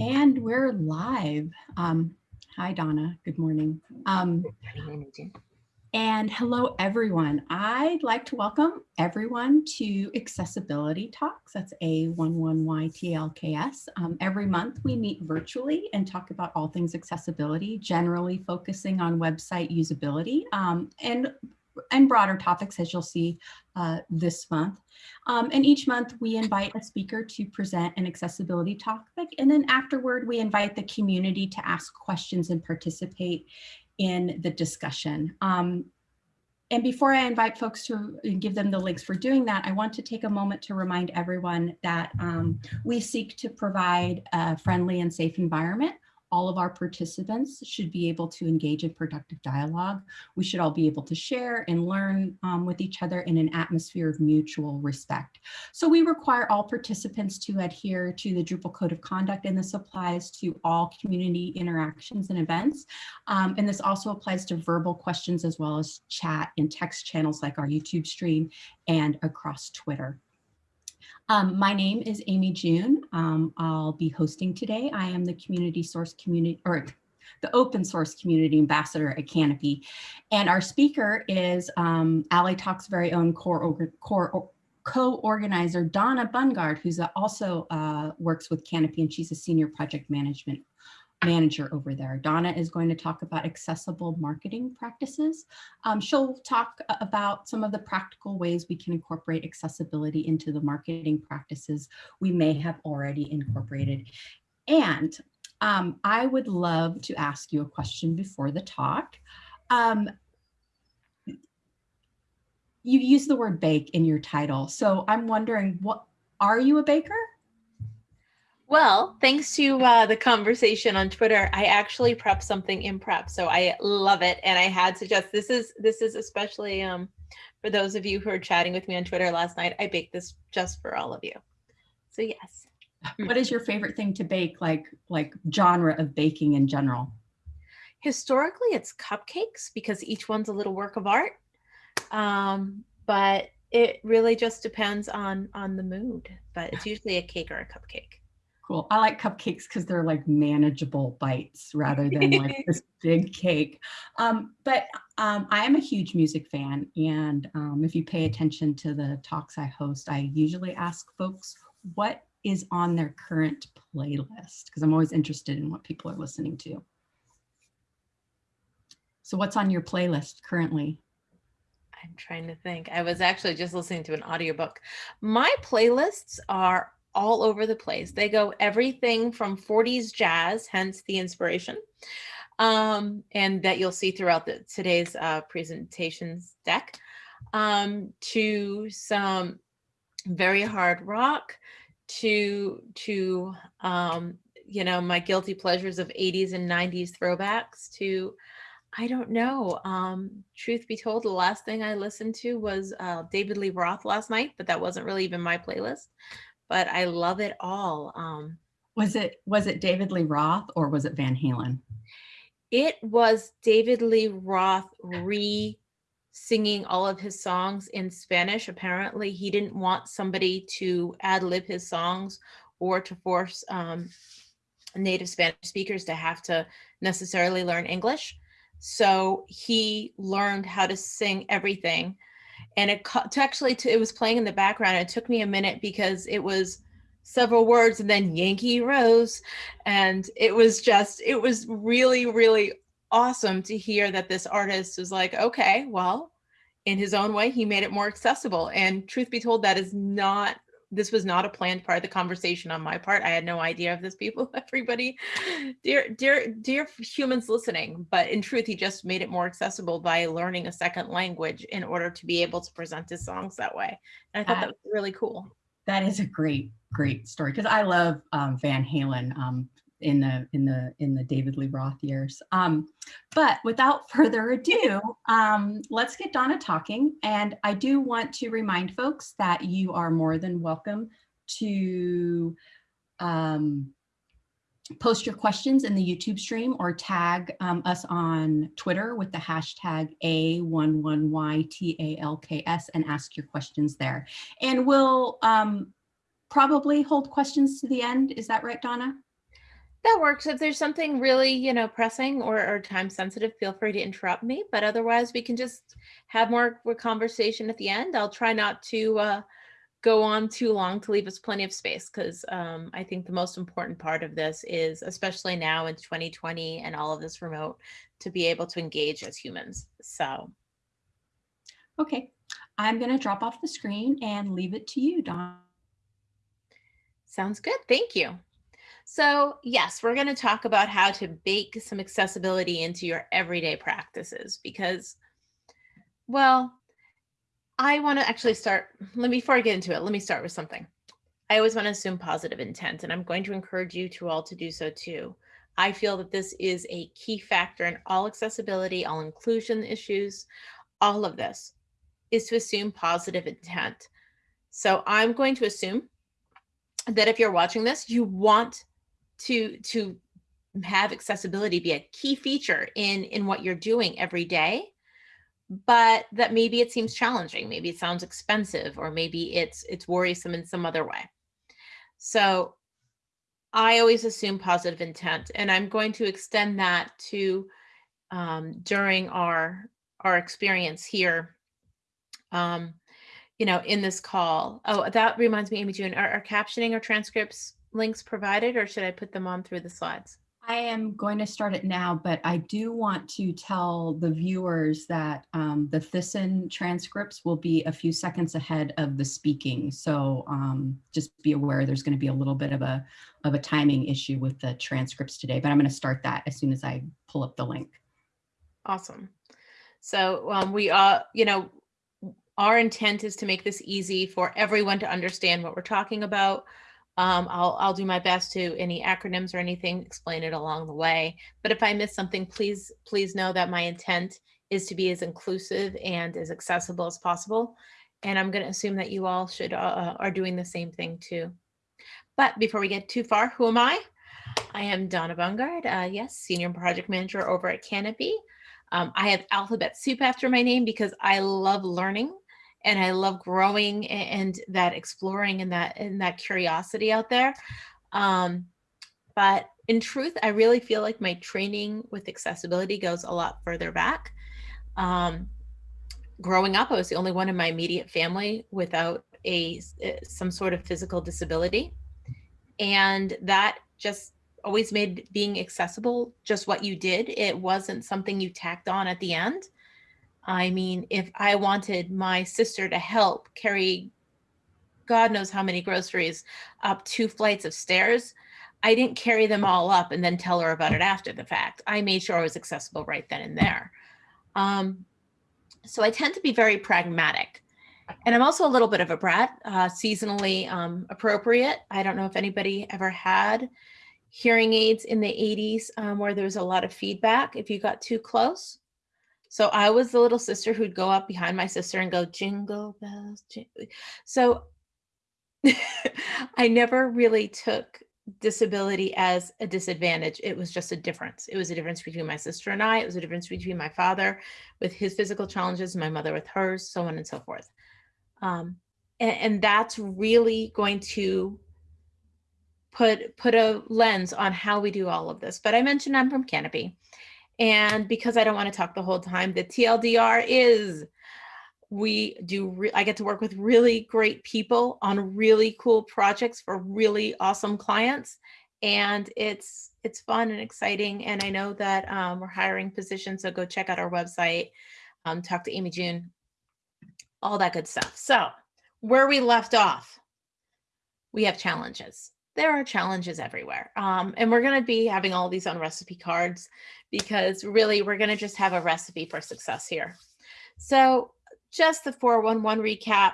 And we're live. Um, hi, Donna. Good morning. Um, and hello, everyone. I'd like to welcome everyone to Accessibility Talks. That's A11YTLKS. Um, every month we meet virtually and talk about all things accessibility, generally focusing on website usability um, and and broader topics as you'll see uh, this month. Um, and each month we invite a speaker to present an accessibility topic. And then afterward, we invite the community to ask questions and participate in the discussion. Um, and before I invite folks to give them the links for doing that, I want to take a moment to remind everyone that um, we seek to provide a friendly and safe environment all of our participants should be able to engage in productive dialogue. We should all be able to share and learn um, with each other in an atmosphere of mutual respect. So we require all participants to adhere to the Drupal Code of Conduct and this applies to all community interactions and events. Um, and this also applies to verbal questions as well as chat and text channels like our YouTube stream and across Twitter. Um, my name is Amy June. Um, I'll be hosting today. I am the community source community or the open source community ambassador at Kanopi. And our speaker is um, Ally Talk's very own core, core co-organizer Donna Bungard, who's also uh, works with Kanopi and she's a senior project management manager over there. Donna is going to talk about accessible marketing practices. Um, she'll talk about some of the practical ways we can incorporate accessibility into the marketing practices we may have already incorporated. And um, I would love to ask you a question before the talk. Um, you use the word bake in your title. So I'm wondering, what are you a baker? Well, thanks to uh, the conversation on Twitter, I actually prepped something in prep, so I love it. And I had to just this is this is especially um, for those of you who are chatting with me on Twitter last night. I baked this just for all of you. So yes. What is your favorite thing to bake? Like like genre of baking in general? Historically, it's cupcakes because each one's a little work of art. Um, but it really just depends on on the mood. But it's usually a cake or a cupcake. Cool. I like cupcakes because they're like manageable bites rather than like this big cake. Um, but um, I am a huge music fan. And um, if you pay attention to the talks I host, I usually ask folks what is on their current playlist because I'm always interested in what people are listening to. So what's on your playlist currently? I'm trying to think. I was actually just listening to an audiobook. My playlists are all over the place. They go everything from 40s jazz, hence the inspiration, um, and that you'll see throughout the, today's uh, presentations deck, um, to some very hard rock, to, to um, you know, my guilty pleasures of 80s and 90s throwbacks, to I don't know. Um, truth be told, the last thing I listened to was uh, David Lee Roth last night, but that wasn't really even my playlist but I love it all. Um, was it was it David Lee Roth or was it Van Halen? It was David Lee Roth re singing all of his songs in Spanish. Apparently, he didn't want somebody to ad lib his songs or to force um, native Spanish speakers to have to necessarily learn English. So he learned how to sing everything and it to actually to, it was playing in the background. It took me a minute because it was several words and then Yankee Rose, and it was just it was really really awesome to hear that this artist was like, okay, well, in his own way, he made it more accessible. And truth be told, that is not this was not a planned part of the conversation on my part. I had no idea of this people, everybody, dear, dear, dear humans listening. But in truth, he just made it more accessible by learning a second language in order to be able to present his songs that way. And I thought that, that was really cool. That is a great, great story because I love um, Van Halen. Um, in the in the in the David Lee Roth years. Um, but without further ado, um, let's get Donna talking. And I do want to remind folks that you are more than welcome to um, post your questions in the YouTube stream or tag um, us on Twitter with the hashtag A11YTALKS and ask your questions there. And we'll um, probably hold questions to the end. Is that right, Donna? That works. If there's something really, you know, pressing or, or time sensitive, feel free to interrupt me. But otherwise, we can just have more conversation at the end. I'll try not to uh, go on too long to leave us plenty of space because um, I think the most important part of this is, especially now in 2020 and all of this remote, to be able to engage as humans. So Okay, I'm going to drop off the screen and leave it to you, Don. sounds good. Thank you. So yes, we're going to talk about how to bake some accessibility into your everyday practices because, well, I want to actually start, let me, before I get into it, let me start with something. I always want to assume positive intent, and I'm going to encourage you to all to do so too. I feel that this is a key factor in all accessibility, all inclusion issues, all of this is to assume positive intent. So I'm going to assume that if you're watching this, you want to to have accessibility be a key feature in in what you're doing every day but that maybe it seems challenging maybe it sounds expensive or maybe it's it's worrisome in some other way. So i always assume positive intent and i'm going to extend that to um, during our our experience here um, you know in this call. Oh that reminds me amy june are, are captioning or transcripts links provided or should I put them on through the slides? I am going to start it now, but I do want to tell the viewers that um, the Thyssen transcripts will be a few seconds ahead of the speaking. So um, just be aware there's going to be a little bit of a, of a timing issue with the transcripts today, but I'm going to start that as soon as I pull up the link. Awesome. So um, we are, you know, our intent is to make this easy for everyone to understand what we're talking about. Um, I'll, I'll do my best to any acronyms or anything, explain it along the way. But if I miss something, please, please know that my intent is to be as inclusive and as accessible as possible. And I'm going to assume that you all should uh, uh, are doing the same thing too. But before we get too far, who am I? I am Donna Bungard, uh, yes, Senior Project Manager over at Kanopi. Um, I have alphabet soup after my name because I love learning and I love growing and that exploring and that and that curiosity out there. Um, but in truth, I really feel like my training with accessibility goes a lot further back. Um, growing up, I was the only one in my immediate family without a some sort of physical disability, and that just always made being accessible just what you did. It wasn't something you tacked on at the end. I mean, if I wanted my sister to help carry God knows how many groceries up two flights of stairs, I didn't carry them all up and then tell her about it after the fact. I made sure I was accessible right then and there. Um, so I tend to be very pragmatic. And I'm also a little bit of a brat, uh, seasonally um, appropriate. I don't know if anybody ever had hearing aids in the 80s um, where there was a lot of feedback if you got too close. So I was the little sister who'd go up behind my sister and go jingle bells. Jingle. So I never really took disability as a disadvantage. It was just a difference. It was a difference between my sister and I. It was a difference between my father with his physical challenges, my mother with hers, so on and so forth. Um, and, and that's really going to put put a lens on how we do all of this. But I mentioned I'm from Kanopi. And because I don't want to talk the whole time, the TLDR is we do, I get to work with really great people on really cool projects for really awesome clients. And it's, it's fun and exciting. And I know that um, we're hiring positions. So go check out our website, um, talk to Amy June, all that good stuff. So where we left off, we have challenges there are challenges everywhere. Um, and we're going to be having all these on recipe cards because really we're going to just have a recipe for success here. So just the 411 recap.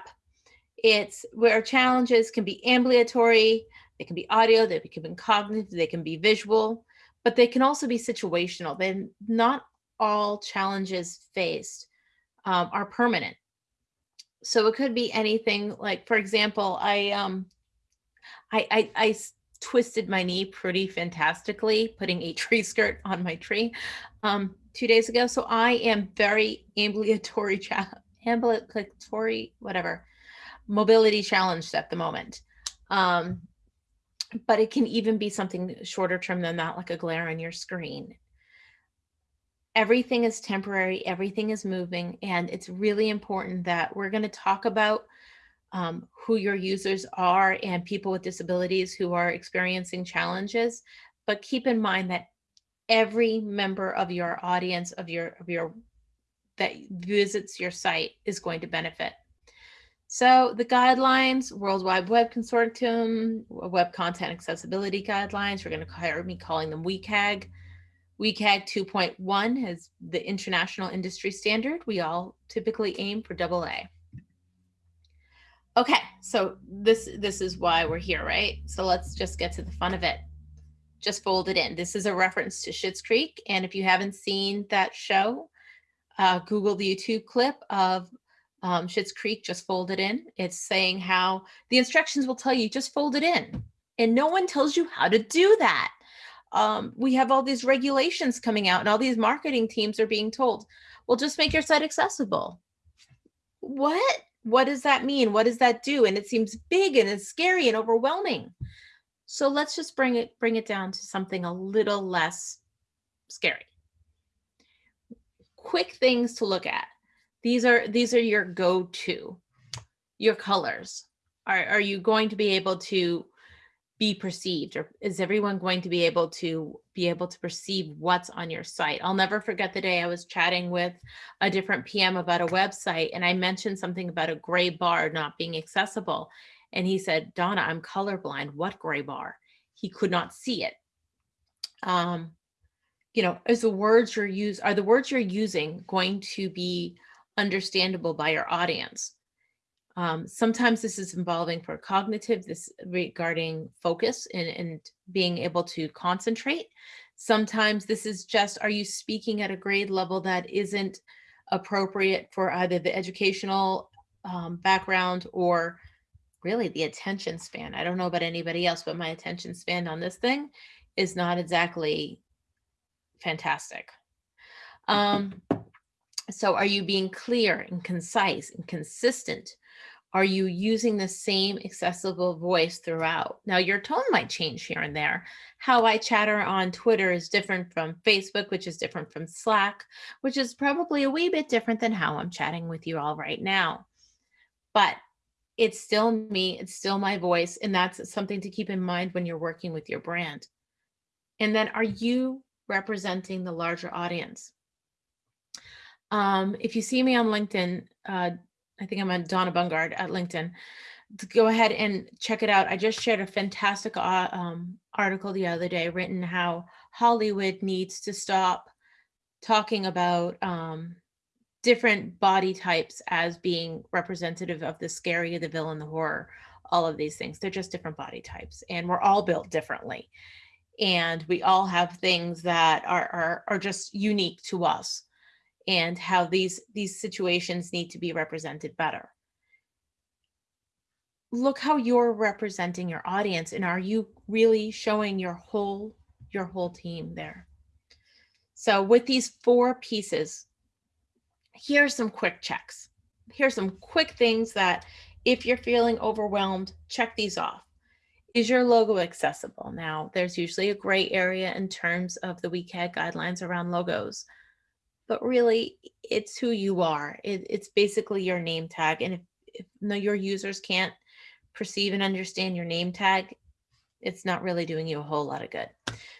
It's where challenges can be ambulatory, they can be audio, they can be cognitive, they can be visual, but they can also be situational. Then not all challenges faced um, are permanent. So it could be anything like, for example, I um, I, I, I twisted my knee pretty fantastically, putting a tree skirt on my tree um, two days ago. So I am very ambulatory, ambulatory, whatever, mobility challenged at the moment. Um, but it can even be something shorter term than that, like a glare on your screen. Everything is temporary, everything is moving, and it's really important that we're going to talk about um, who your users are and people with disabilities who are experiencing challenges. But keep in mind that every member of your audience of your of your that visits your site is going to benefit. So the guidelines, World Wide Web Consortium, Web Content Accessibility Guidelines, we're going to hire me calling them WCAG. WCAG 2.1 is the international industry standard. We all typically aim for double A. Okay, so this this is why we're here, right? So let's just get to the fun of it. Just fold it in. This is a reference to Schitt's Creek, and if you haven't seen that show, uh, Google the YouTube clip of um, Schitt's Creek, just fold it in. It's saying how the instructions will tell you just fold it in, and no one tells you how to do that. Um, we have all these regulations coming out, and all these marketing teams are being told, well, just make your site accessible. What? What does that mean? What does that do? And it seems big and it's scary and overwhelming. So let's just bring it bring it down to something a little less scary. Quick things to look at. These are these are your go-to. Your colors. Are, are you going to be able to be perceived or is everyone going to be able to be able to perceive what's on your site? I'll never forget the day i was chatting with a different pm about a website and i mentioned something about a gray bar not being accessible and he said donna i'm colorblind. What gray bar? He could not see it. Um you know is the words you're use are the words you're using going to be understandable by your audience um, sometimes this is involving for cognitive, this regarding focus and, and being able to concentrate. Sometimes this is just, are you speaking at a grade level that isn't appropriate for either the educational um, background or really the attention span. I don't know about anybody else, but my attention span on this thing is not exactly fantastic. Um, so are you being clear and concise and consistent are you using the same accessible voice throughout? Now your tone might change here and there. How I chatter on Twitter is different from Facebook, which is different from Slack, which is probably a wee bit different than how I'm chatting with you all right now. But it's still me, it's still my voice, and that's something to keep in mind when you're working with your brand. And then are you representing the larger audience? Um, if you see me on LinkedIn, uh, I think I'm on Donna Bungard at LinkedIn. Go ahead and check it out. I just shared a fantastic uh, um, article the other day written how Hollywood needs to stop talking about um, different body types as being representative of the scary, the villain, the horror, all of these things. They're just different body types and we're all built differently. And we all have things that are, are, are just unique to us and how these, these situations need to be represented better. Look how you're representing your audience and are you really showing your whole, your whole team there? So with these four pieces, here are some quick checks. Here are some quick things that if you're feeling overwhelmed, check these off. Is your logo accessible? Now, there's usually a gray area in terms of the WCAG guidelines around logos but really it's who you are. It, it's basically your name tag. And if, if your users can't perceive and understand your name tag, it's not really doing you a whole lot of good.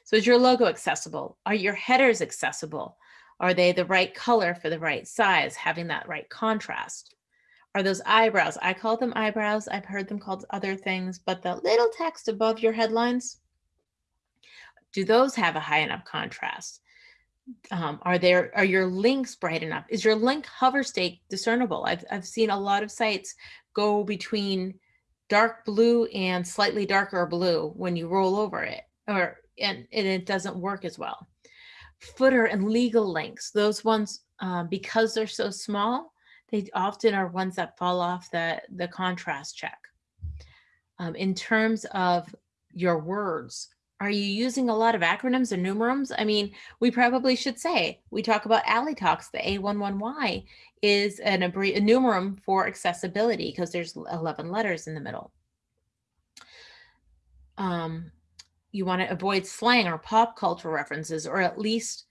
So is your logo accessible? Are your headers accessible? Are they the right color for the right size, having that right contrast? Are those eyebrows? I call them eyebrows. I've heard them called other things, but the little text above your headlines, do those have a high enough contrast? Um, are there are your links bright enough? Is your link hover state discernible? I've, I've seen a lot of sites go between dark blue and slightly darker blue when you roll over it or and, and it doesn't work as well. Footer and legal links those ones um, because they're so small they often are ones that fall off the the contrast check. Um, in terms of your words are you using a lot of acronyms or numerums? I mean, we probably should say, we talk about ally talks. the A11Y is an a numerum for accessibility because there's 11 letters in the middle. um, you want to avoid slang or pop culture references, or at least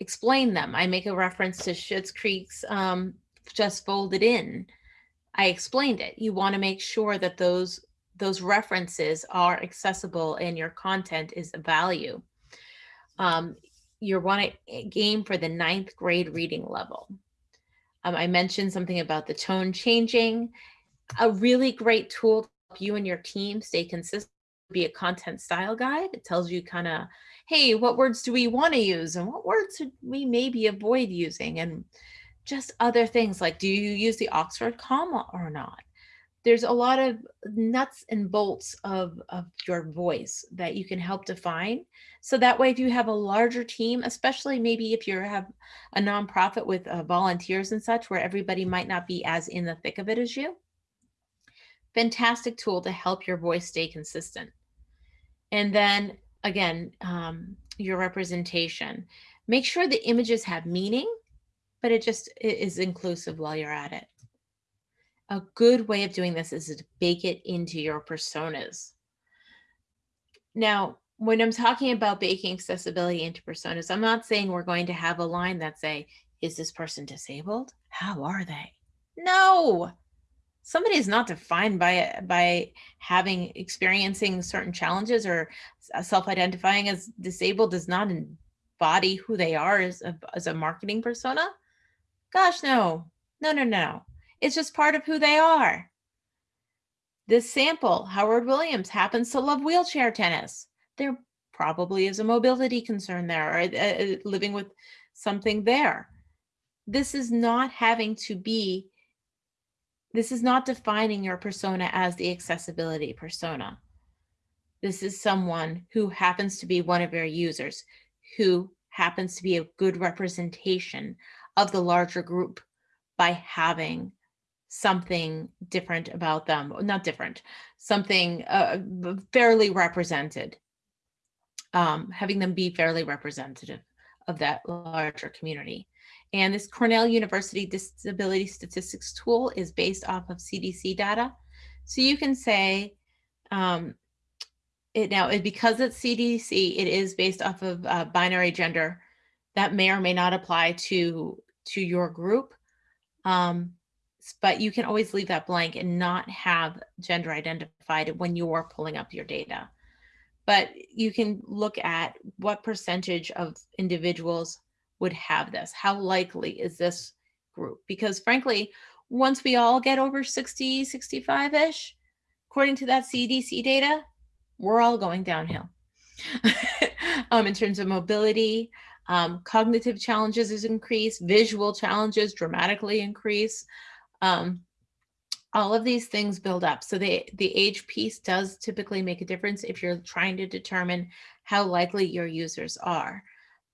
explain them. I make a reference to Schitt's Creek's um, Just Folded In. I explained it. You want to make sure that those those references are accessible and your content is value. Um, you want to game for the ninth grade reading level. Um, I mentioned something about the tone changing. A really great tool to help you and your team stay consistent be a content style guide. It tells you kind of, hey, what words do we want to use and what words should we maybe avoid using and just other things like do you use the Oxford comma or not? There's a lot of nuts and bolts of, of your voice that you can help define. So that way, if you have a larger team, especially maybe if you have a nonprofit with uh, volunteers and such, where everybody might not be as in the thick of it as you, fantastic tool to help your voice stay consistent. And then again, um, your representation. Make sure the images have meaning, but it just is inclusive while you're at it a good way of doing this is to bake it into your personas. Now, when I'm talking about baking accessibility into personas, I'm not saying we're going to have a line that say, is this person disabled? How are they? No, somebody is not defined by by having experiencing certain challenges or uh, self-identifying as disabled does not embody who they are as a, as a marketing persona. Gosh, no, no, no, no. It's just part of who they are. This sample, Howard Williams happens to love wheelchair tennis. There probably is a mobility concern there or uh, uh, living with something there. This is not having to be, this is not defining your persona as the accessibility persona. This is someone who happens to be one of your users, who happens to be a good representation of the larger group by having something different about them, not different, something uh, fairly represented, um, having them be fairly representative of that larger community. And this Cornell University Disability Statistics tool is based off of CDC data. So you can say, um, it now, because it's CDC, it is based off of uh, binary gender. That may or may not apply to, to your group. Um, but you can always leave that blank and not have gender identified when you're pulling up your data. But you can look at what percentage of individuals would have this. How likely is this group? Because frankly, once we all get over 60, 65-ish, according to that CDC data, we're all going downhill. um, in terms of mobility, um, cognitive challenges is increased, visual challenges dramatically increase. Um, all of these things build up. So the, the age piece does typically make a difference if you're trying to determine how likely your users are.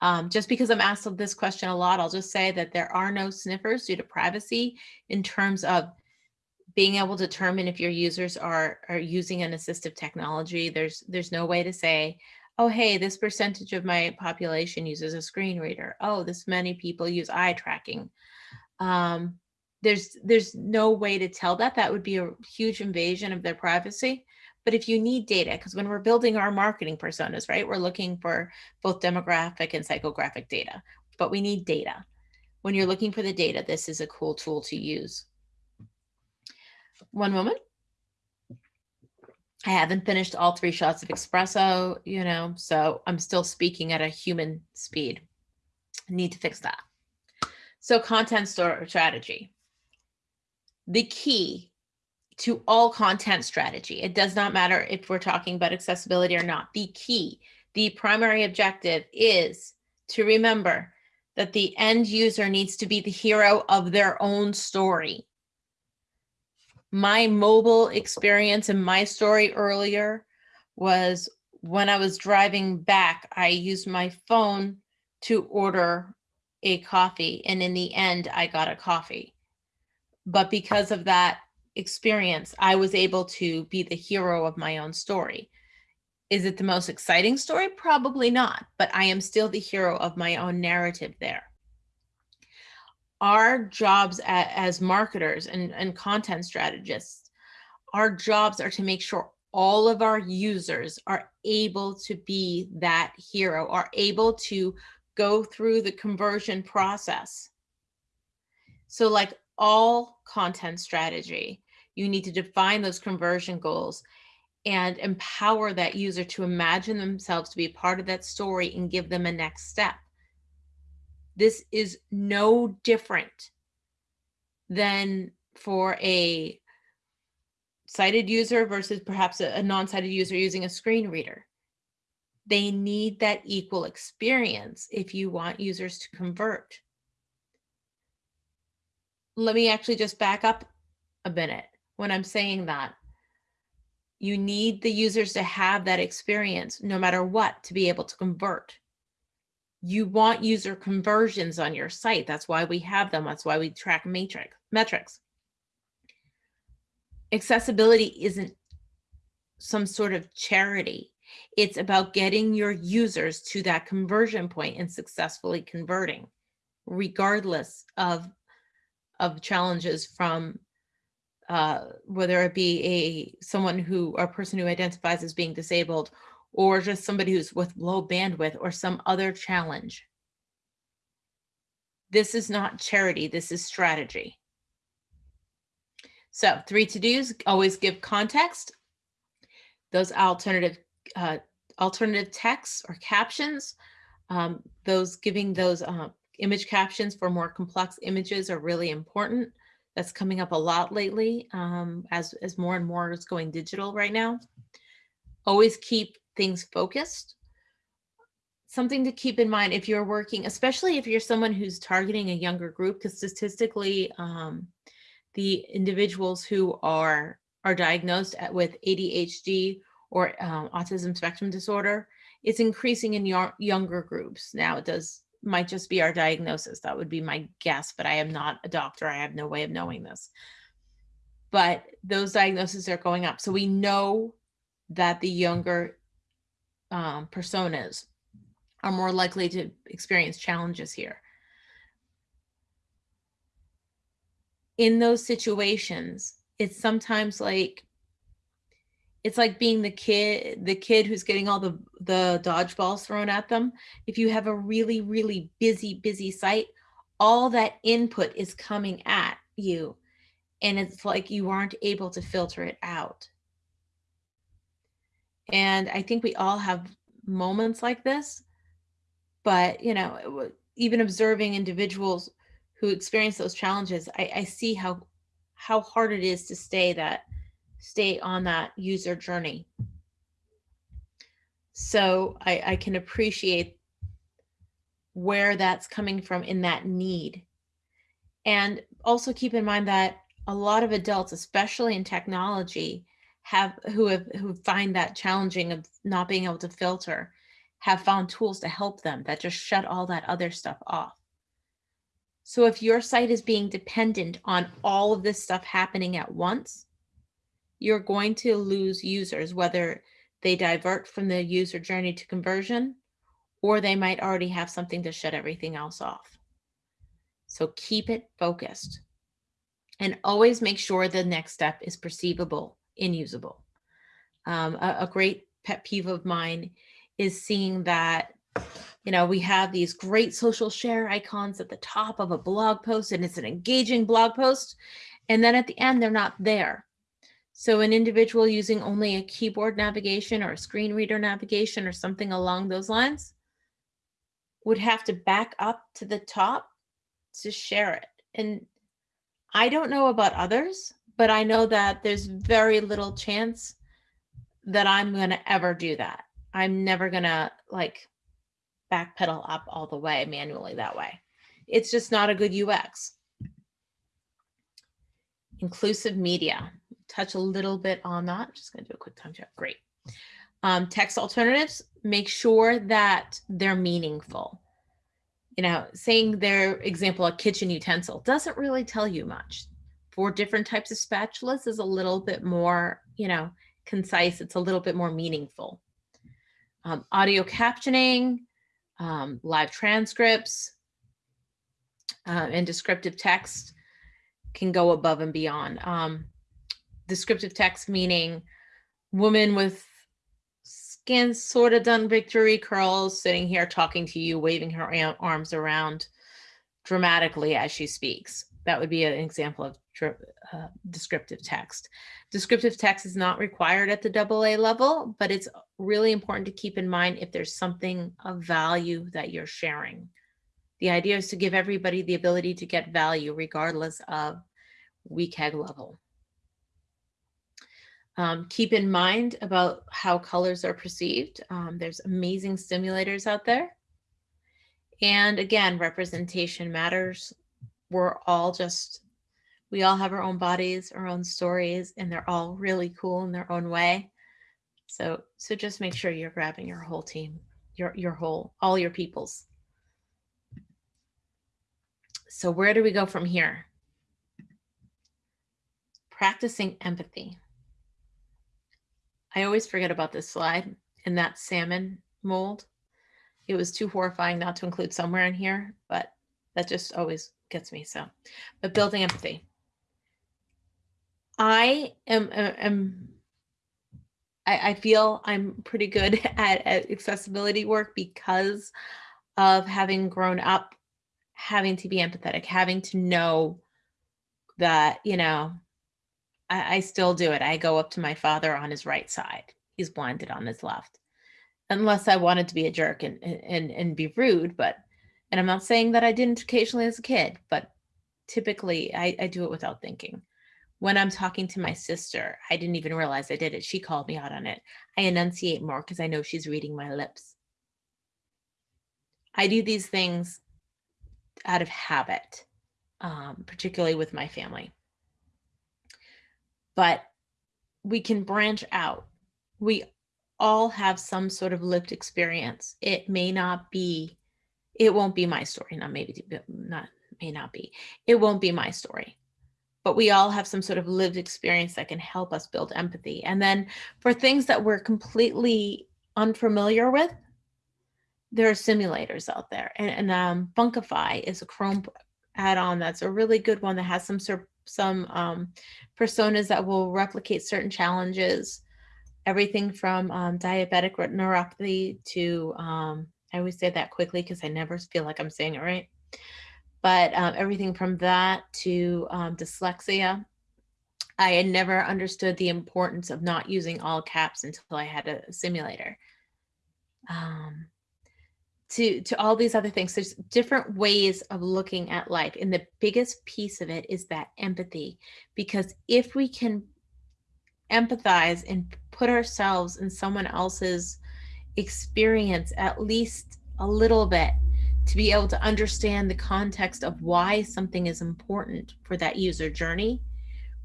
Um, just because I'm asked this question a lot, I'll just say that there are no sniffers due to privacy in terms of being able to determine if your users are, are using an assistive technology. There's, there's no way to say, oh, hey, this percentage of my population uses a screen reader. Oh, this many people use eye tracking. Um, there's there's no way to tell that that would be a huge invasion of their privacy. But if you need data because when we're building our marketing personas right we're looking for both demographic and psychographic data but we need data. When you're looking for the data this is a cool tool to use. One moment. I haven't finished all three shots of espresso, you know, so I'm still speaking at a human speed. I need to fix that. So content store strategy the key to all content strategy. It does not matter if we're talking about accessibility or not. The key, the primary objective is to remember that the end user needs to be the hero of their own story. My mobile experience and my story earlier was when I was driving back, I used my phone to order a coffee. And in the end, I got a coffee but because of that experience, I was able to be the hero of my own story. Is it the most exciting story? Probably not, but I am still the hero of my own narrative there. Our jobs as marketers and, and content strategists, our jobs are to make sure all of our users are able to be that hero, are able to go through the conversion process. So like all content strategy, you need to define those conversion goals and empower that user to imagine themselves to be part of that story and give them a next step. This is no different than for a sighted user versus perhaps a, a non-sighted user using a screen reader. They need that equal experience if you want users to convert. Let me actually just back up a minute when I'm saying that. You need the users to have that experience no matter what to be able to convert. You want user conversions on your site. That's why we have them. That's why we track matrix metrics accessibility isn't some sort of charity. It's about getting your users to that conversion point and successfully converting, regardless of, of challenges from uh, whether it be a someone who a person who identifies as being disabled or just somebody who's with low bandwidth or some other challenge. This is not charity, this is strategy. So three to-dos, always give context. Those alternative uh, alternative texts or captions, um, those giving those uh, image captions for more complex images are really important. That's coming up a lot lately um, as, as more and more is going digital right now. Always keep things focused. Something to keep in mind if you're working, especially if you're someone who's targeting a younger group, because statistically, um, the individuals who are are diagnosed at, with ADHD or um, autism spectrum disorder, it's increasing in your younger groups. Now it does might just be our diagnosis. That would be my guess, but I am not a doctor. I have no way of knowing this. But those diagnoses are going up. So we know that the younger um, personas are more likely to experience challenges here. in those situations, it's sometimes like it's like being the kid the kid who's getting all the the dodgeballs thrown at them. If you have a really really busy busy site all that input is coming at you and it's like you aren't able to filter it out. And i think we all have moments like this but you know even observing individuals who experience those challenges, I, I see how how hard it is to stay that stay on that user journey. So I, I can appreciate where that's coming from in that need. And also keep in mind that a lot of adults, especially in technology, have who have who find that challenging of not being able to filter, have found tools to help them that just shut all that other stuff off. So if your site is being dependent on all of this stuff happening at once, you're going to lose users, whether they divert from the user journey to conversion, or they might already have something to shut everything else off. So keep it focused and always make sure the next step is perceivable and usable. Um, a, a great pet peeve of mine is seeing that you know, we have these great social share icons at the top of a blog post and it's an engaging blog post. And then at the end, they're not there. So an individual using only a keyboard navigation or a screen reader navigation or something along those lines would have to back up to the top to share it. And I don't know about others, but I know that there's very little chance that I'm going to ever do that. I'm never going to like backpedal up all the way manually that way. It's just not a good UX. Inclusive media, touch a little bit on that. Just gonna do a quick time check, great. Um, text alternatives, make sure that they're meaningful. You know, saying their example, a kitchen utensil doesn't really tell you much. For different types of spatulas is a little bit more, you know, concise. It's a little bit more meaningful. Um, audio captioning, um, live transcripts, uh, and descriptive text can go above and beyond. Um, descriptive text meaning woman with skin sort of done victory curls sitting here talking to you, waving her arms around dramatically as she speaks. That would be an example of uh, descriptive text. Descriptive text is not required at the double A level, but it's really important to keep in mind if there's something of value that you're sharing. The idea is to give everybody the ability to get value regardless of WCAG level. Um, keep in mind about how colors are perceived. Um, there's amazing stimulators out there. And again, representation matters. We're all just, we all have our own bodies, our own stories, and they're all really cool in their own way. So, so just make sure you're grabbing your whole team, your, your whole, all your peoples. So where do we go from here? Practicing empathy. I always forget about this slide in that salmon mold. It was too horrifying not to include somewhere in here, but that just always gets me. So, but building empathy. I am, uh, am I, I feel I'm pretty good at, at accessibility work because of having grown up having to be empathetic, having to know that, you know, I, I, still do it. I go up to my father on his right side. He's blinded on his left. Unless I wanted to be a jerk and and and be rude, but and I'm not saying that I didn't occasionally as a kid, but typically I, I do it without thinking. When I'm talking to my sister, I didn't even realize I did it. She called me out on it. I enunciate more because I know she's reading my lips. I do these things out of habit, um, particularly with my family. But we can branch out. We all have some sort of lived experience. It may not be, it won't be my story. Not maybe, not may not be. It won't be my story. But we all have some sort of lived experience that can help us build empathy. And then for things that we're completely unfamiliar with, there are simulators out there and, and um, Funkify is a Chrome add-on that's a really good one that has some some um, personas that will replicate certain challenges, everything from um, diabetic retinopathy to, um, I always say that quickly because I never feel like I'm saying it right, but um, everything from that to um, dyslexia. I had never understood the importance of not using all caps until I had a simulator. Um, to to all these other things. There's different ways of looking at life and the biggest piece of it is that empathy because if we can empathize and put ourselves in someone else's experience at least a little bit to be able to understand the context of why something is important for that user journey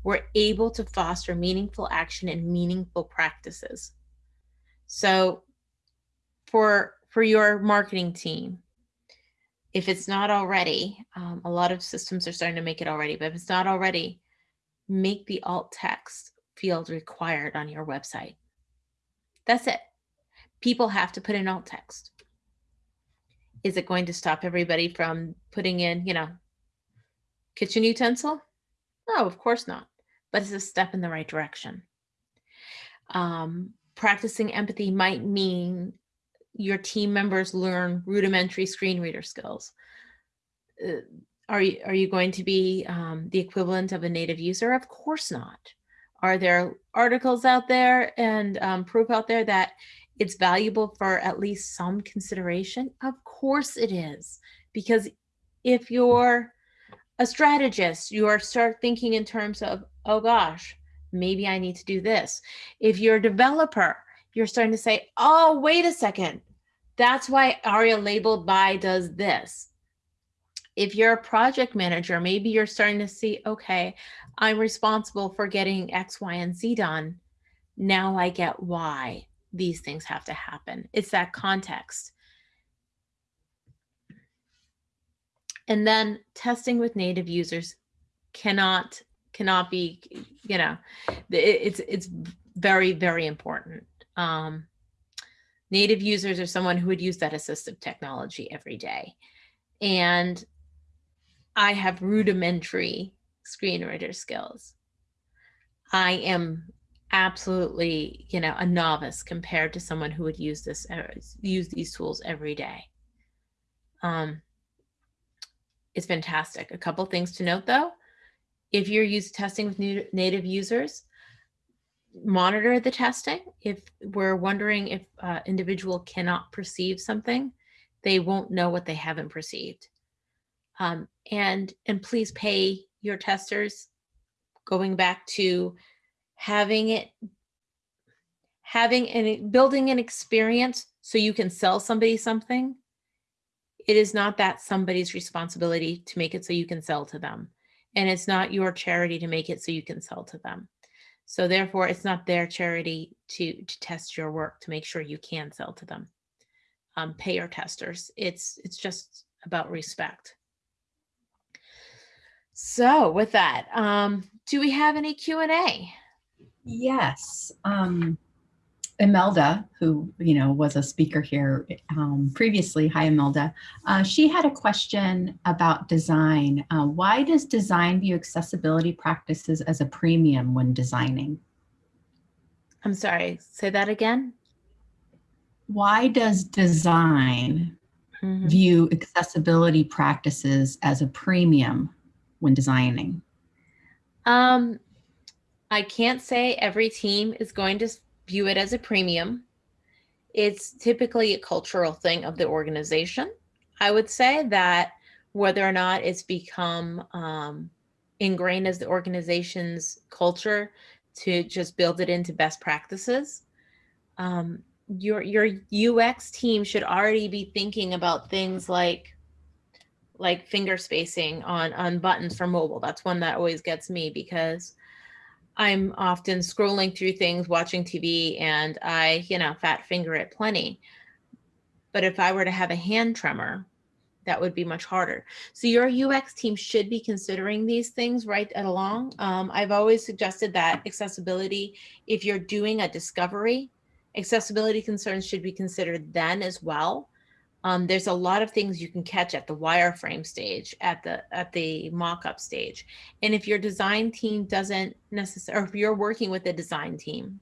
we're able to foster meaningful action and meaningful practices. So for for your marketing team. If it's not already, um, a lot of systems are starting to make it already, but if it's not already, make the alt text field required on your website. That's it. People have to put in alt text. Is it going to stop everybody from putting in, you know, kitchen utensil? No, of course not. But it's a step in the right direction. Um, practicing empathy might mean your team members learn rudimentary screen reader skills? Uh, are you, are you going to be um, the equivalent of a native user? Of course not. Are there articles out there and um, proof out there that it's valuable for at least some consideration? Of course it is. Because if you're a strategist, you are start thinking in terms of, oh gosh, maybe I need to do this. If you're a developer, you're starting to say, oh, wait a second. That's why ARIA labeled by does this. If you're a project manager, maybe you're starting to see, okay, I'm responsible for getting X, Y, and Z done. Now I get why these things have to happen. It's that context. And then testing with native users cannot cannot be, you know, it's it's very very important. Um, native users are someone who would use that assistive technology every day. And I have rudimentary screen reader skills. I am absolutely, you know, a novice compared to someone who would use this, uh, use these tools every day. Um, it's fantastic. A couple things to note though. If you're used testing with native users, monitor the testing. If we're wondering if uh, individual cannot perceive something, they won't know what they haven't perceived. Um, and and please pay your testers. Going back to having it, having and building an experience so you can sell somebody something. It is not that somebody's responsibility to make it so you can sell to them. And it's not your charity to make it so you can sell to them. So therefore, it's not their charity to, to test your work to make sure you can sell to them. Um, pay your testers. It's, it's just about respect. So with that, um, do we have any Q&A? Yes. Um, Imelda, who, you know, was a speaker here um, previously, hi Imelda, uh, she had a question about design. Uh, why does design view accessibility practices as a premium when designing? I'm sorry, say that again. Why does design Mhm. view accessibility practices as a premium when designing? Um, I can't say every team is going to view it as a premium. It's typically a cultural thing of the organization. I would say that whether or not it's become um, ingrained as the organization's culture to just build it into best practices. Um, your your UX team should already be thinking about things like like finger spacing on on buttons for mobile. That's one that always gets me because I'm often scrolling through things, watching TV, and I, you know, fat finger it plenty. But if I were to have a hand tremor, that would be much harder. So your UX team should be considering these things right along. Um, I've always suggested that accessibility, if you're doing a discovery, accessibility concerns should be considered then as well. Um, there's a lot of things you can catch at the wireframe stage, at the at the mock-up stage. And if your design team doesn't necessarily, or if you're working with a design team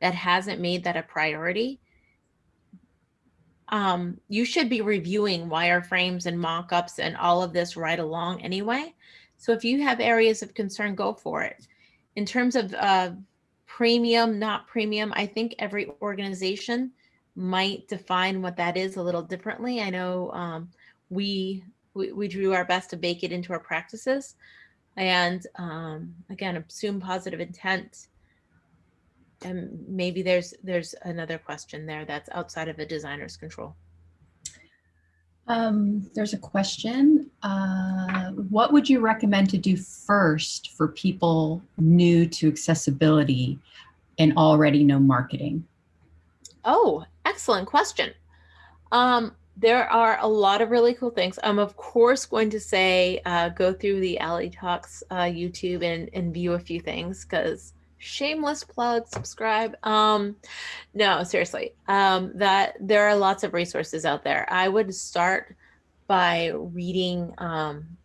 that hasn't made that a priority, um, you should be reviewing wireframes and mock-ups and all of this right along anyway. So if you have areas of concern, go for it. In terms of uh, premium, not premium, I think every organization might define what that is a little differently. I know um, we, we we do our best to bake it into our practices, and um, again, assume positive intent. And maybe there's there's another question there that's outside of a designer's control. Um, there's a question. Uh, what would you recommend to do first for people new to accessibility and already know marketing? Oh, excellent question. Um, there are a lot of really cool things. I'm of course going to say uh, go through the A11y Talks uh, YouTube and, and view a few things because shameless plug, subscribe. Um, no, seriously, um, that there are lots of resources out there. I would start by reading. Um,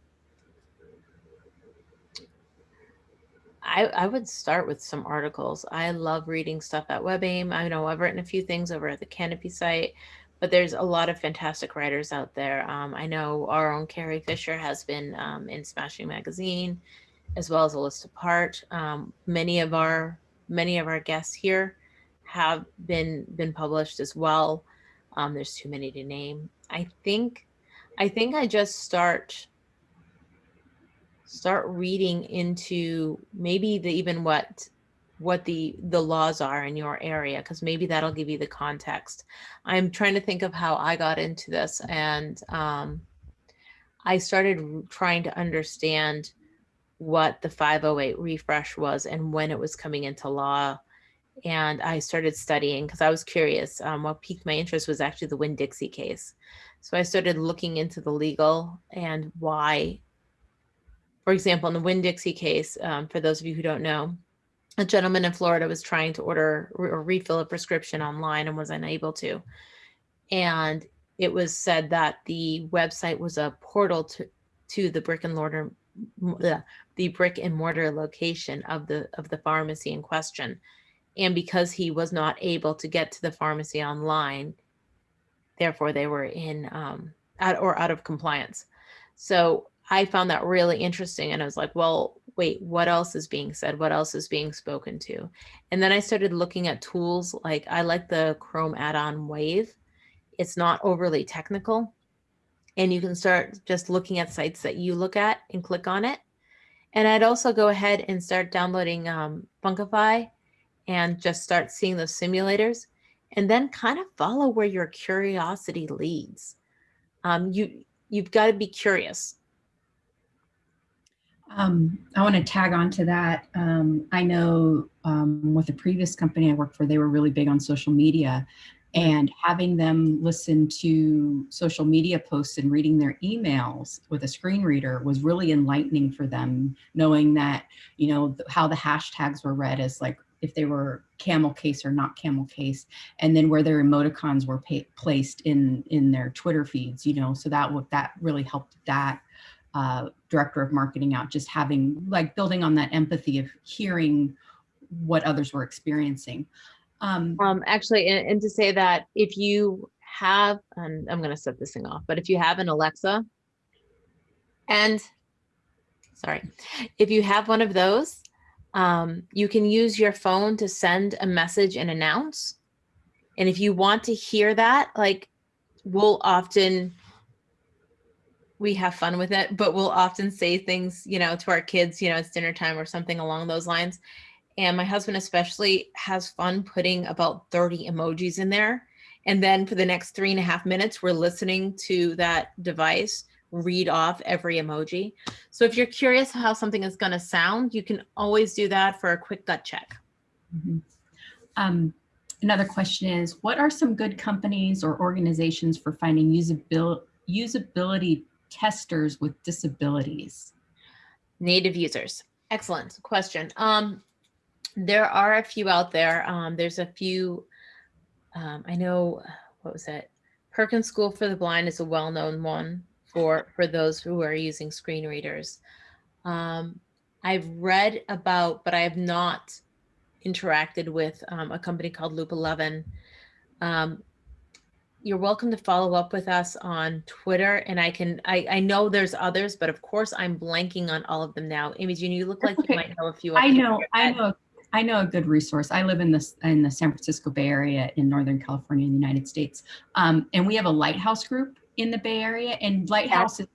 I, I would start with some articles. I love reading stuff at WebAIM. I know I've written a few things over at the Kanopi site, but there's a lot of fantastic writers out there. Um, I know our own Carie Fisher has been um, in Smashing Magazine, as well as Alyssa Part. Um, many of our many of our guests here have been been published as well. Um, there's too many to name. I think I think I just start start reading into maybe the even what what the the laws are in your area because maybe that'll give you the context. I'm trying to think of how i got into this and um, i started trying to understand what the 508 refresh was and when it was coming into law. And i started studying because i was curious um, what piqued my interest was actually the winn-dixie case. So i started looking into the legal and why for example, in the Winn-Dixie case, um, for those of you who don't know, a gentleman in Florida was trying to order or refill a prescription online and was unable to. And it was said that the website was a portal to, to the brick and mortar the, brick and mortar location of the of the pharmacy in question. And because he was not able to get to the pharmacy online, therefore they were in um, out or out of compliance. So I found that really interesting, and I was like, well, wait, what else is being said? What else is being spoken to? And then I started looking at tools like I like the Chrome add-on Wave. It's not overly technical, and you can start just looking at sites that you look at and click on it. And I'd also go ahead and start downloading um, Funkify and just start seeing those simulators and then kind of follow where your curiosity leads. Um, you you've got to be curious. Um, I want to tag on to that. Um, I know um, with the previous company I worked for, they were really big on social media and having them listen to social media posts and reading their emails with a screen reader was really enlightening for them, knowing that, you know, how the hashtags were read as like if they were camel case or not camel case, and then where their emoticons were placed in in their Twitter feeds, you know, so that that really helped that uh, director of marketing out, just having like building on that empathy of hearing what others were experiencing. Um, Um, actually, and, and to say that if you have, and I'm going to set this thing off, but if you have an Alexa and sorry, if you have one of those, um, you can use your phone to send a message and announce. And if you want to hear that, like we'll often, we have fun with it, but we'll often say things, you know, to our kids, you know, it's dinner time or something along those lines. And my husband especially has fun putting about 30 emojis in there. And then for the next three and a half minutes, we're listening to that device read off every emoji. So if you're curious how something is going to sound, you can always do that for a quick gut check. Mhm. Um, another question is, what are some good companies or organizations for finding usability, usability testers with disabilities? Native users. Excellent question. Um, there are a few out there. Um, there's a few, um, I know, what was it? Perkins School for the Blind is a well-known one for, for those who are using screen readers. Um, I've read about, but I have not interacted with um, a company called Loop 11. Um, you're welcome to follow up with us on Twitter and I can, I, I know there's others, but of course I'm blanking on all of them now. Imogen, you look like That's you might know a few. I know, I know, I know a good resource. I live in this in the San Francisco Bay Area in Northern California, in the United States, um, and we have a lighthouse group in the Bay Area. And lighthouse is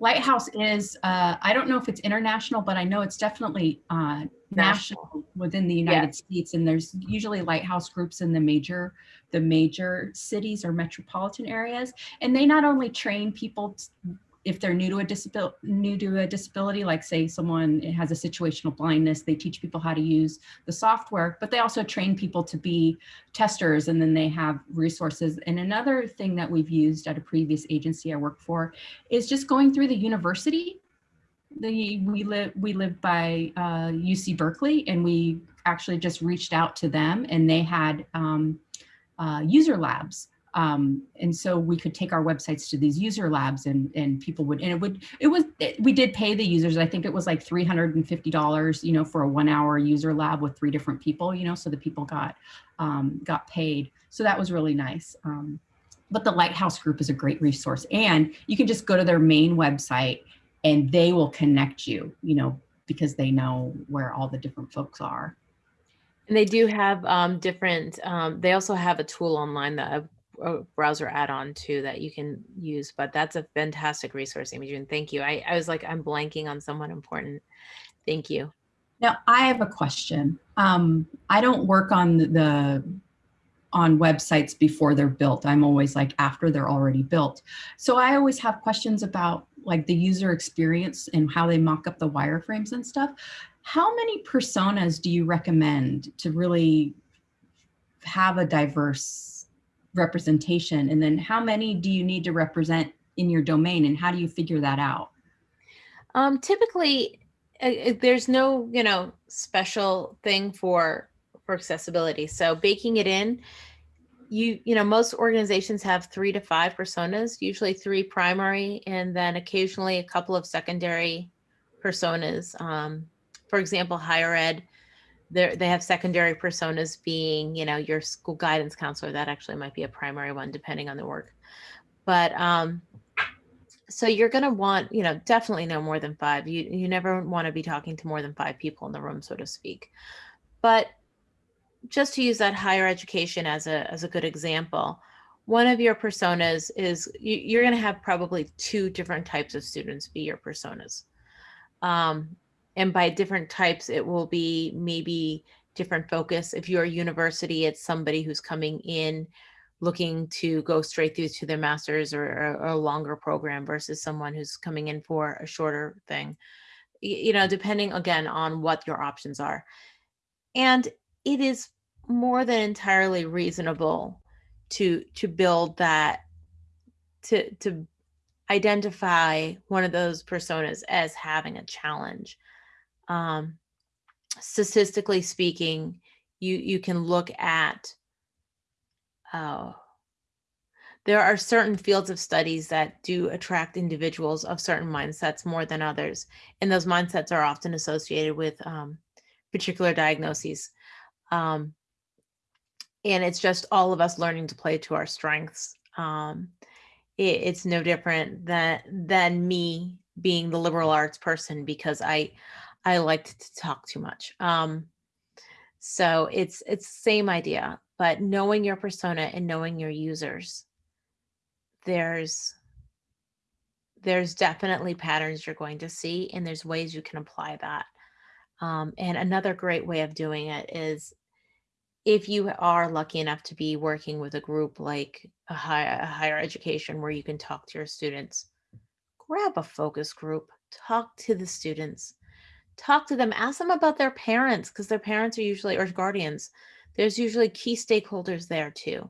lighthouse is uh, I don't know if it's international, but I know it's definitely uh, National. national within the United States. And there's usually lighthouse groups in the major the major cities or metropolitan areas, and they not only train people. If they're new to a disability, new to a disability, like say someone has a situational blindness, they teach people how to use the software, but they also train people to be testers and then they have resources. And another thing that we've used at a previous agency I worked for is just going through the university. The, we live we live by uh, UC Berkeley and we actually just reached out to them and they had um, uh, user labs um, and so we could take our websites to these user labs and and people would and it would it was it, we did pay the users. I think it was like $350 you know for a one hour user lab with three different people you know so the people got um, got paid. So that was really nice. Um, but the lighthouse group is a great resource. And you can just go to their main website and they will connect you you know because they know where all the different folks are. And they do have um, different, um, they also have a tool online that a, a browser add-on too that you can use, but that's a fantastic resource, Imogen. Thank you. I, I was like, I'm blanking on someone important. Thank you. Now, I have a question. Um, I don't work on the on websites before they're built. I'm always like after they're already built. So I always have questions about like the user experience and how they mock up the wireframes and stuff. How many personas do you recommend to really have a diverse representation? And then how many do you need to represent in your domain and how do you figure that out? Um, typically, uh, uh, there's no, you know, special thing for for accessibility. So baking it in, you you know, most organizations have three to five personas, usually three primary, and then occasionally a couple of secondary personas. Um, for example, higher ed, they they have secondary personas being, you know, your school guidance counselor. That actually might be a primary one, depending on the work. But um, so you're going to want, you know, definitely no more than five. You you never want to be talking to more than five people in the room, so to speak. But just to use that higher education as a as a good example, one of your personas is you, you're going to have probably two different types of students be your personas. Um, and by different types, it will be maybe different focus. If you're a university, it's somebody who's coming in looking to go straight through to their master's or, or, a longer program versus someone who's coming in for a shorter thing. You know, depending again on what your options are. And it is more than entirely reasonable to to build that to to identify one of those personas as having a challenge um, statistically speaking you you can look at oh there are certain fields of studies that do attract individuals of certain mindsets more than others and those mindsets are often associated with um, particular diagnoses um, and it's just all of us learning to play to our strengths um, it, it's no different than than me being the liberal arts person because i i liked to talk too much um, so it's it's same idea but knowing your persona and knowing your users there's there's definitely patterns you're going to see and there's ways you can apply that um, and another great way of doing it is if you are lucky enough to be working with a group like a, high, a higher education where you can talk to your students, grab a focus group, talk to the students, talk to them, ask them about their parents because their parents are usually or guardians. There's usually key stakeholders there too.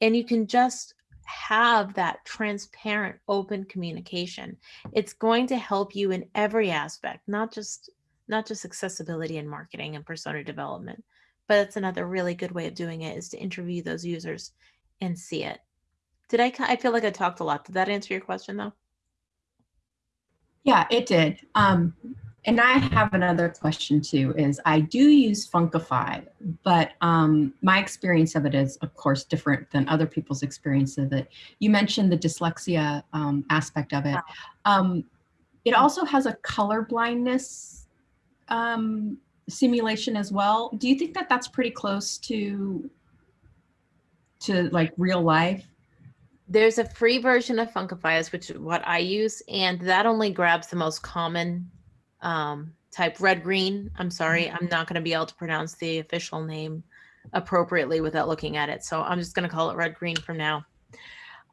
And you can just have that transparent, open communication. It's going to help you in every aspect, not just not just accessibility and marketing and persona development but it's another really good way of doing it is to interview those users and see it. Did I, I feel like I talked a lot. Did that answer your question though? Yeah, it did. Um, and I have another question too, is I do use Funkify, but um, my experience of it is of course different than other people's experience of it. You mentioned the dyslexia um, aspect of it. Um, it also has a color blindness um, simulation as well. Do you think that that's pretty close to to like real life? There's a free version of Funkifiers, which is what I use, and that only grabs the most common um, type red green. I'm sorry, I'm not going to be able to pronounce the official name appropriately without looking at it. So I'm just going to call it red green from now.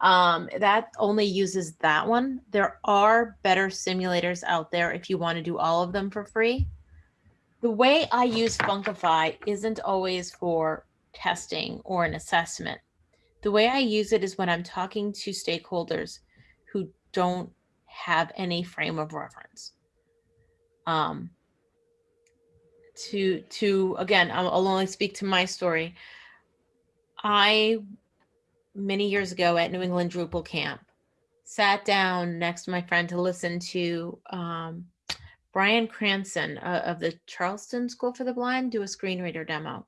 Um, that only uses that one. There are better simulators out there if you want to do all of them for free. The way I use Funkify isn't always for testing or an assessment. The way I use it is when I'm talking to stakeholders who don't have any frame of reference. Um, to to again, I'll, only speak to my story. I many years ago at New England Drupal camp sat down next to my friend to listen to um, Brian Cranston uh, of the Charleston School for the Blind do a screen reader demo.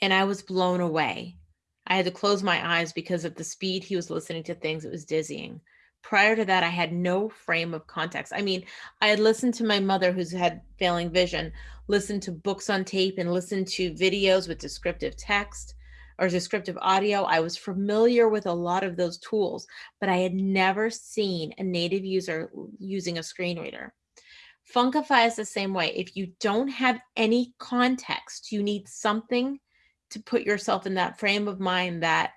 And I was blown away. I had to close my eyes because of the speed he was listening to things. It was dizzying. Prior to that, I had no frame of context. I mean, I had listened to my mother, who's had failing vision, listen to books on tape and listen to videos with descriptive text or descriptive audio. I was familiar with a lot of those tools, but I had never seen a native user using a screen reader. Funkify is the same way. If you don't have any context, you need something to put yourself in that frame of mind that,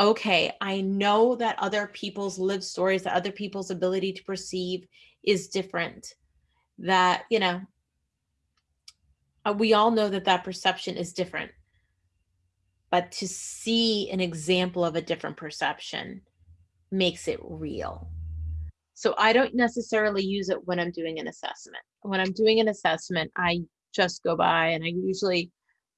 okay, I know that other people's lived stories, that other people's ability to perceive is different. That, you know, uh, we all know that that perception is different. But to see an example of a different perception makes it real. So I don't necessarily use it when I'm doing an assessment. When I'm doing an assessment, I just go by and I usually,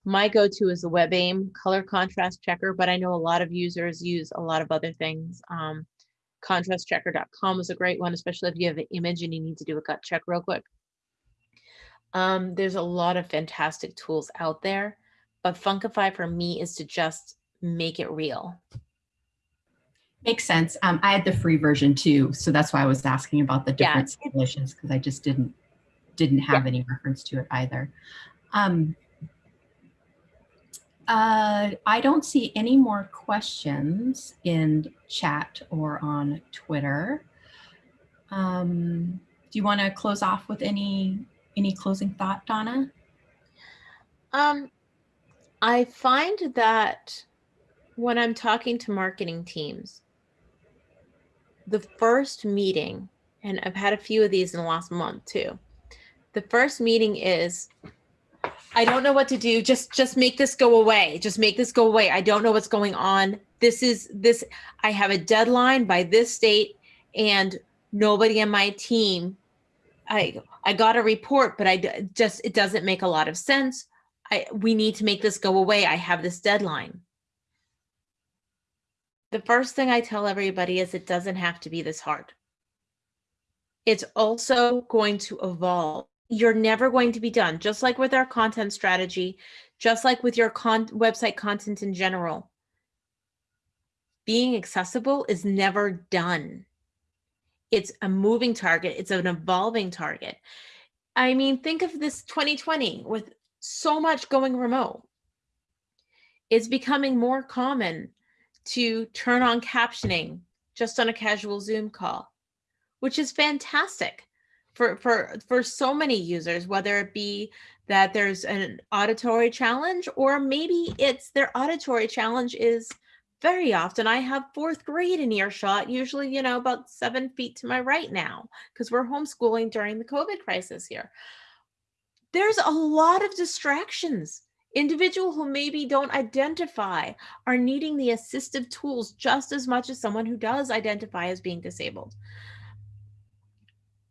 my go-to is the WebAIM color contrast checker, but I know a lot of users use a lot of other things. Um, contrastchecker.com is a great one, especially if you have an image and you need to do a gut check real quick. Um, there's a lot of fantastic tools out there, but Funkify for me is to just make it real. Makes sense. Um, I had the free version too, so that's why I was asking about the different simulations because I just didn't didn't have any reference to it either. Um, uh, I don't see any more questions in chat or on Twitter. Um, do you want to close off with any any closing thought, Donna? Um, I find that when I'm talking to marketing teams, the first meeting, and I've had a few of these in the last month too. The first meeting is, I don't know what to do. Just, just make this go away. Just make this go away. I don't know what's going on. This is this. I have a deadline by this date, and nobody on my team. I I got a report, but I just it doesn't make a lot of sense. I we need to make this go away. I have this deadline. The first thing I tell everybody is it doesn't have to be this hard. It's also going to evolve. You're never going to be done, just like with our content strategy, just like with your con- website content in general. Being accessible is never done. It's a moving target, it's an evolving target. I mean, think of this 2020 with so much going remote. It's becoming more common to turn on captioning just on a casual Zoom call, which is fantastic for for for so many users, whether it be that there's an auditory challenge or maybe it's their auditory challenge is very often I have fourth grade in earshot, usually, you know, about seven feet to my right now, because we're homeschooling during the COVID crisis here. There's a lot of distractions. Individual who maybe don't identify are needing the assistive tools just as much as someone who does identify as being disabled.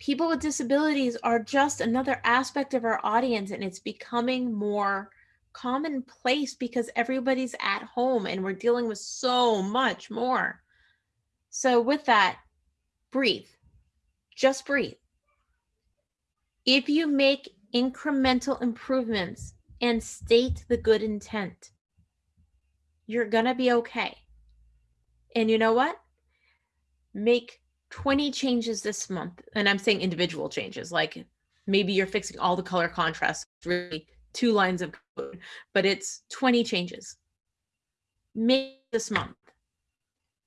People with disabilities are just another aspect of our audience, and it's becoming more commonplace because everybody's at home and we're dealing with so much more. So, with that, breathe. Just breathe. If you make incremental improvements and state the good intent, you're going to be okay. And you know what? Make 20 changes this month. And I'm saying individual changes, like maybe you're fixing all the color contrast, really two lines of code, but it's 20 changes. Make this month.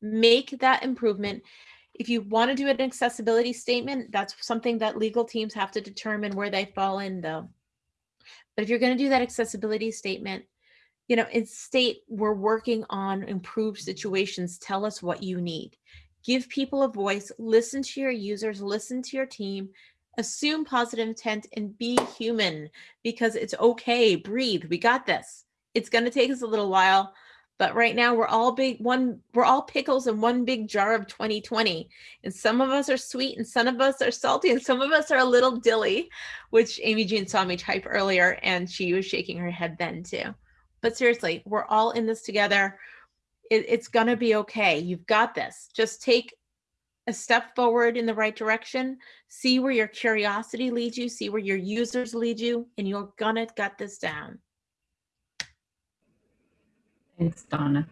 Make that improvement. If you want to do an accessibility statement, that's something that legal teams have to determine where they fall in, though. But if you're going to do that accessibility statement, you know, in state we're working on improved situations, tell us what you need. Give people a voice, listen to your users, listen to your team, assume positive intent and be human because it's okay. Breathe. We got this. It's going to take us a little while, but right now we're all big one we're all pickles in one big jar of 2020. And some of us are sweet and some of us are salty and some of us are a little dilly, which Imogen saw me type earlier and she was shaking her head then too. But seriously, we're all in this together. It, it's going to be okay. You've got this. Just take a step forward in the right direction, see where your curiosity leads you, see where your users lead you, and you're gonna gut this down. Thanks, Donna.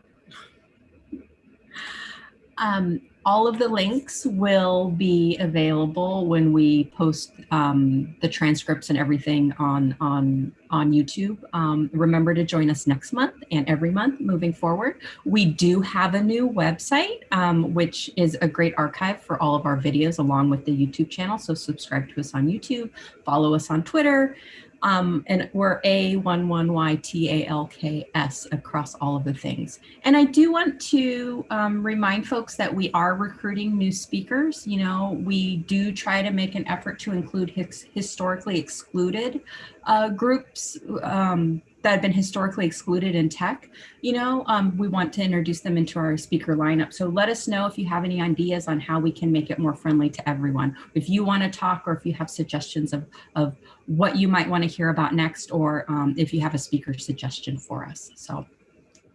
Um, all of the links will be available when we post um, the transcripts and everything on on on YouTube. Um, remember to join us next month and every month moving forward. We do have a new website, um, which is a great archive for all of our videos along with the YouTube channel. So subscribe to us on YouTube, follow us on Twitter, um, and we're A11YTALKS across all of the things. And I do want to um, remind folks that we are recruiting new speakers. You know, we do try to make an effort to include his historically excluded uh, groups um, that have been historically excluded in tech. You know, um, we want to introduce them into our speaker lineup. So let us know if you have any ideas on how we can make it more friendly to everyone. If you want to talk or if you have suggestions of, of what you might want to hear about next, or um, if you have a speaker suggestion for us. So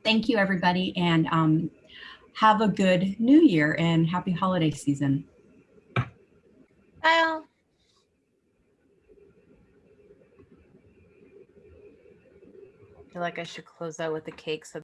thank you, everybody. And um, have a good new year and happy holiday season. Kyle. Feel like I should close out with the cake so